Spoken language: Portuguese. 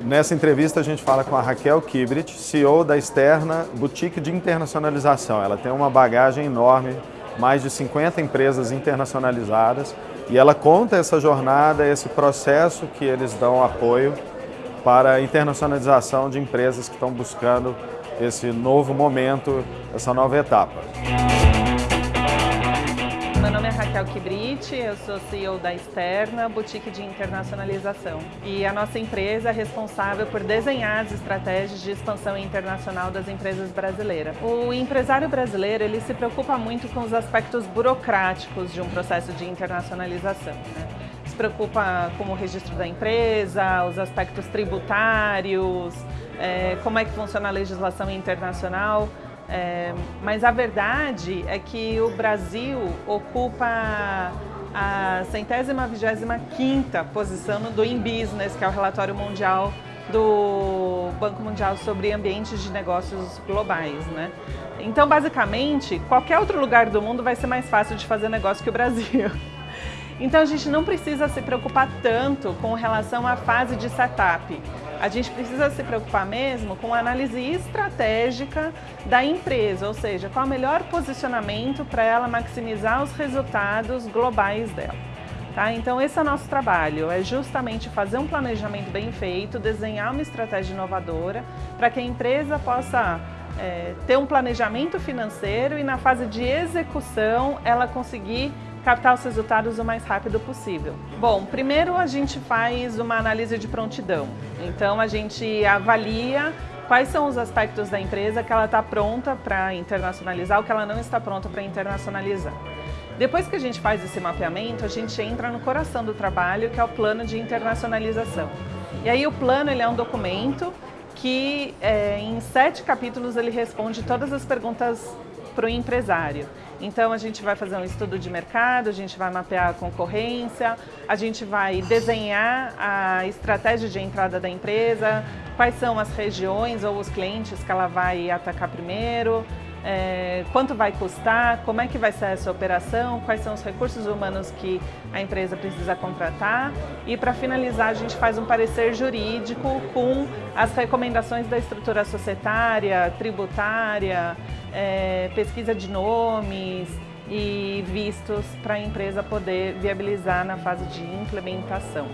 Nessa entrevista a gente fala com a Raquel Kibrit, CEO da Externa Boutique de Internacionalização. Ela tem uma bagagem enorme, mais de 50 empresas internacionalizadas e ela conta essa jornada, esse processo que eles dão apoio para a internacionalização de empresas que estão buscando esse novo momento, essa nova etapa. Raquel Kibrit, eu sou CEO da Externa, boutique de internacionalização. E a nossa empresa é responsável por desenhar as estratégias de expansão internacional das empresas brasileiras. O empresário brasileiro ele se preocupa muito com os aspectos burocráticos de um processo de internacionalização. Né? Se preocupa com o registro da empresa, os aspectos tributários, é, como é que funciona a legislação internacional. É, mas a verdade é que o Brasil ocupa a centésima vigésima quinta posição do In Business, que é o relatório mundial do Banco Mundial sobre ambientes de negócios globais, né? Então, basicamente, qualquer outro lugar do mundo vai ser mais fácil de fazer negócio que o Brasil. Então a gente não precisa se preocupar tanto com relação à fase de setup. A gente precisa se preocupar mesmo com a análise estratégica da empresa, ou seja, qual o melhor posicionamento para ela maximizar os resultados globais dela. Tá? Então esse é o nosso trabalho, é justamente fazer um planejamento bem feito, desenhar uma estratégia inovadora para que a empresa possa é, ter um planejamento financeiro e na fase de execução ela conseguir captar os resultados o mais rápido possível. Bom, primeiro a gente faz uma análise de prontidão. Então a gente avalia quais são os aspectos da empresa que ela está pronta para internacionalizar ou que ela não está pronta para internacionalizar. Depois que a gente faz esse mapeamento, a gente entra no coração do trabalho, que é o plano de internacionalização. E aí o plano ele é um documento que é, em sete capítulos ele responde todas as perguntas para o empresário. Então a gente vai fazer um estudo de mercado, a gente vai mapear a concorrência, a gente vai desenhar a estratégia de entrada da empresa, quais são as regiões ou os clientes que ela vai atacar primeiro, quanto vai custar, como é que vai ser essa operação, quais são os recursos humanos que a empresa precisa contratar e para finalizar a gente faz um parecer jurídico com as recomendações da estrutura societária, tributária, é, pesquisa de nomes e vistos para a empresa poder viabilizar na fase de implementação.